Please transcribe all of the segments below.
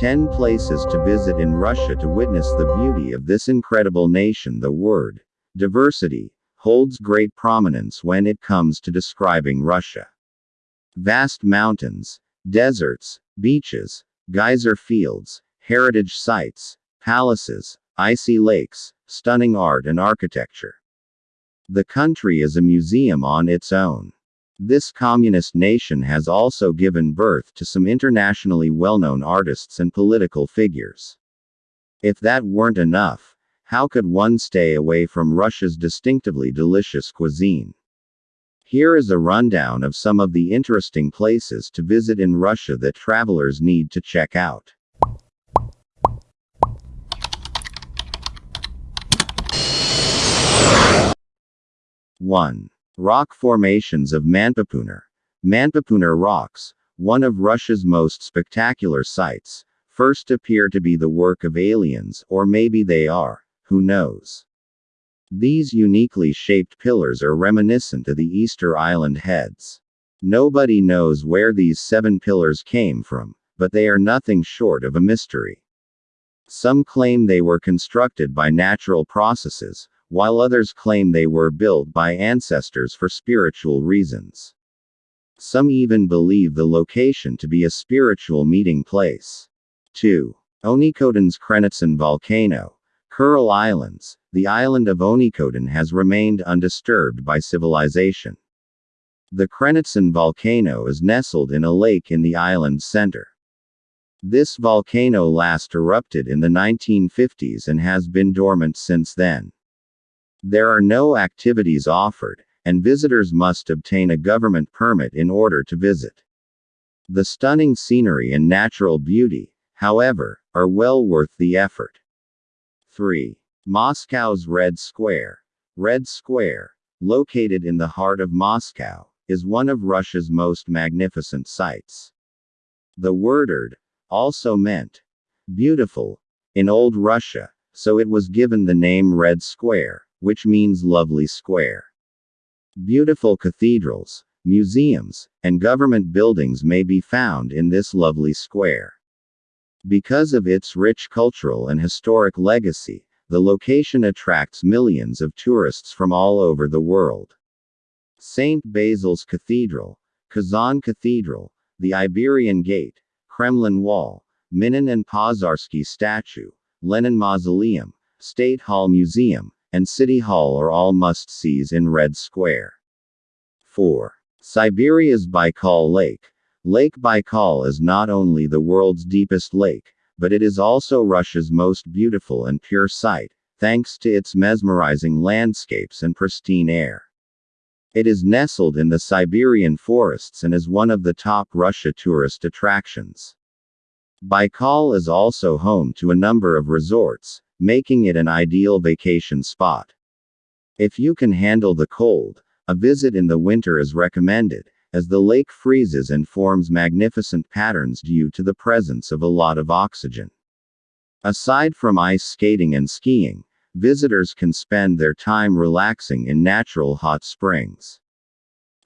10 places to visit in Russia to witness the beauty of this incredible nation. The word diversity holds great prominence when it comes to describing Russia. Vast mountains, deserts, beaches, geyser fields, heritage sites, palaces, icy lakes, stunning art and architecture. The country is a museum on its own. This communist nation has also given birth to some internationally well known artists and political figures. If that weren't enough, how could one stay away from Russia's distinctively delicious cuisine? Here is a rundown of some of the interesting places to visit in Russia that travelers need to check out. 1. Rock formations of Manpupuner. Manpupuner rocks, one of Russia's most spectacular sights, first appear to be the work of aliens, or maybe they are, who knows. These uniquely shaped pillars are reminiscent of the Easter Island heads. Nobody knows where these seven pillars came from, but they are nothing short of a mystery. Some claim they were constructed by natural processes, while others claim they were built by ancestors for spiritual reasons. Some even believe the location to be a spiritual meeting place. 2. Onekotan's Krenitsin volcano. Kuril Islands, the island of Onikoden has remained undisturbed by civilization. The Krenitsin volcano is nestled in a lake in the island's center. This volcano last erupted in the 1950s and has been dormant since then. There are no activities offered, and visitors must obtain a government permit in order to visit. The stunning scenery and natural beauty, however, are well worth the effort. 3. Moscow's Red Square. Red Square, located in the heart of Moscow, is one of Russia's most magnificent sights. The word erd also meant beautiful in Old Russia, so it was given the name Red Square which means lovely square. Beautiful cathedrals, museums, and government buildings may be found in this lovely square. Because of its rich cultural and historic legacy, the location attracts millions of tourists from all over the world. St. Basil's Cathedral, Kazan Cathedral, the Iberian Gate, Kremlin Wall, Minin and Pozharsky Statue, Lenin Mausoleum, State Hall Museum, and City Hall are all must sees in Red Square. 4. Siberia's Baikal Lake. Lake Baikal is not only the world's deepest lake, but it is also Russia's most beautiful and pure sight, thanks to its mesmerizing landscapes and pristine air. It is nestled in the Siberian forests and is one of the top Russia tourist attractions. Baikal is also home to a number of resorts, making it an ideal vacation spot. If you can handle the cold, a visit in the winter is recommended, as the lake freezes and forms magnificent patterns due to the presence of a lot of oxygen. Aside from ice skating and skiing, visitors can spend their time relaxing in natural hot springs.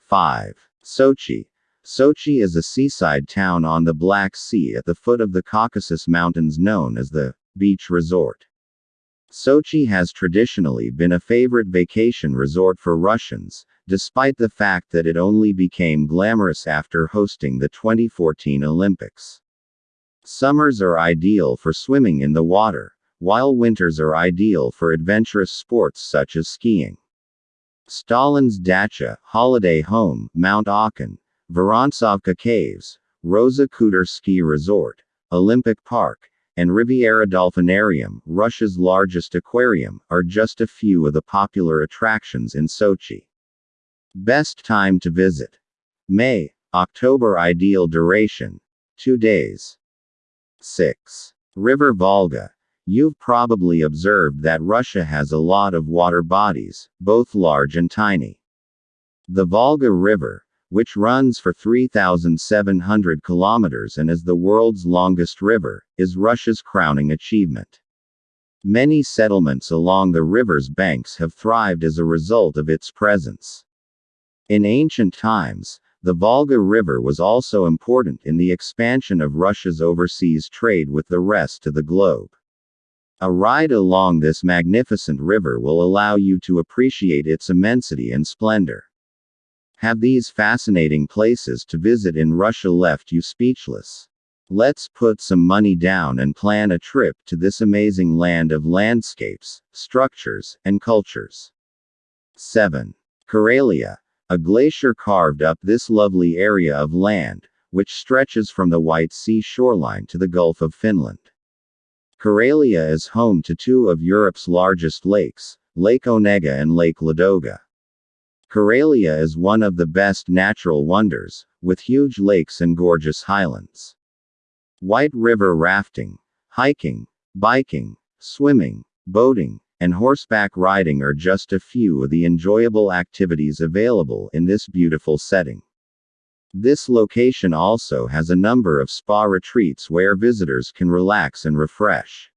5. Sochi. Sochi is a seaside town on the Black Sea at the foot of the Caucasus Mountains known as the beach resort. Sochi has traditionally been a favorite vacation resort for Russians, despite the fact that it only became glamorous after hosting the 2014 Olympics. Summers are ideal for swimming in the water, while winters are ideal for adventurous sports such as skiing. Stalin's Dacha, holiday home, Mount Akhun, Vorontsovka Caves, Rosa Khutor Ski Resort, Olympic Park, and Riviera Dolphinarium, Russia's largest aquarium, are just a few of the popular attractions in Sochi. Best time to visit May, October, ideal duration 2 days. 6. River Volga. You've probably observed that Russia has a lot of water bodies, both large and tiny. The Volga River, which runs for 3,700 kilometers and is the world's longest river, is Russia's crowning achievement. Many settlements along the river's banks have thrived as a result of its presence. In ancient times, The Volga River was also important in the expansion of Russia's overseas trade with the rest of the globe. A ride along this magnificent river will allow you to appreciate its immensity and splendor. Have these fascinating places to visit in Russia left you speechless? Let's put some money down and plan a trip to this amazing land of landscapes, structures, and cultures. 7. Karelia. A glacier carved up this lovely area of land, which stretches from the White Sea shoreline to the Gulf of Finland. Karelia is home to two of Europe's largest lakes, Lake Onega and Lake Ladoga. Karelia is one of the best natural wonders, with huge lakes and gorgeous highlands. White river rafting, hiking, biking, swimming, boating, and horseback riding are just a few of the enjoyable activities available in this beautiful setting. This location also has a number of spa retreats where visitors can relax and refresh.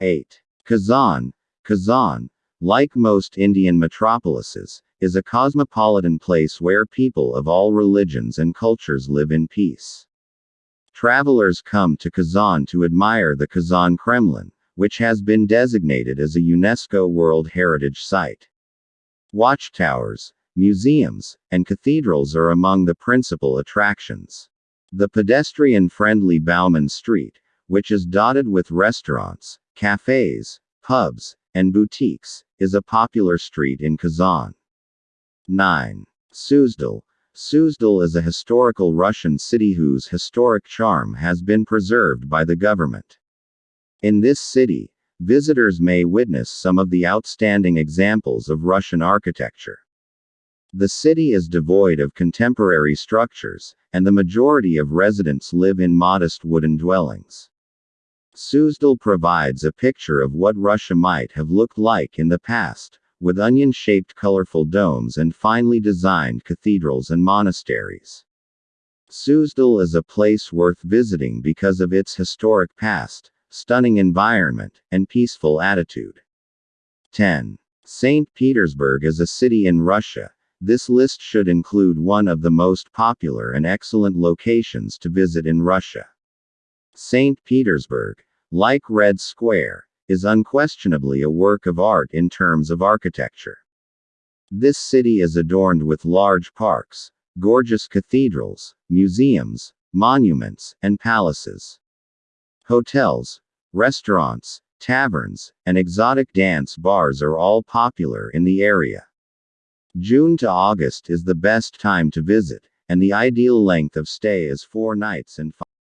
8. Kazan. Kazan, like most Indian metropolises, is a cosmopolitan place where people of all religions and cultures live in peace. Travelers come to Kazan to admire the Kazan Kremlin, which has been designated as a UNESCO World Heritage Site. Watchtowers, museums, and cathedrals are among the principal attractions. The pedestrian friendly Bauman Street, which is dotted with restaurants, cafes, pubs, and boutiques, is a popular street in Kazan. 9. Suzdal. Suzdal is a historical Russian city whose historic charm has been preserved by the government. In this city, visitors may witness some of the outstanding examples of Russian architecture. The city is devoid of contemporary structures, and the majority of residents live in modest wooden dwellings. Suzdal provides a picture of what Russia might have looked like in the past, with onion shaped colorful domes and finely designed cathedrals and monasteries. Suzdal is a place worth visiting because of its historic past, stunning environment, and peaceful attitude. 10. St. Petersburg is a city in Russia, this list should include one of the most popular and excellent locations to visit in Russia. St. Petersburg, like Red Square, is unquestionably a work of art in terms of architecture. This city is adorned with large parks, gorgeous cathedrals, museums, monuments, and palaces. Hotels, restaurants, taverns, and exotic dance bars are all popular in the area. June to August is the best time to visit, and the ideal length of stay is four nights and five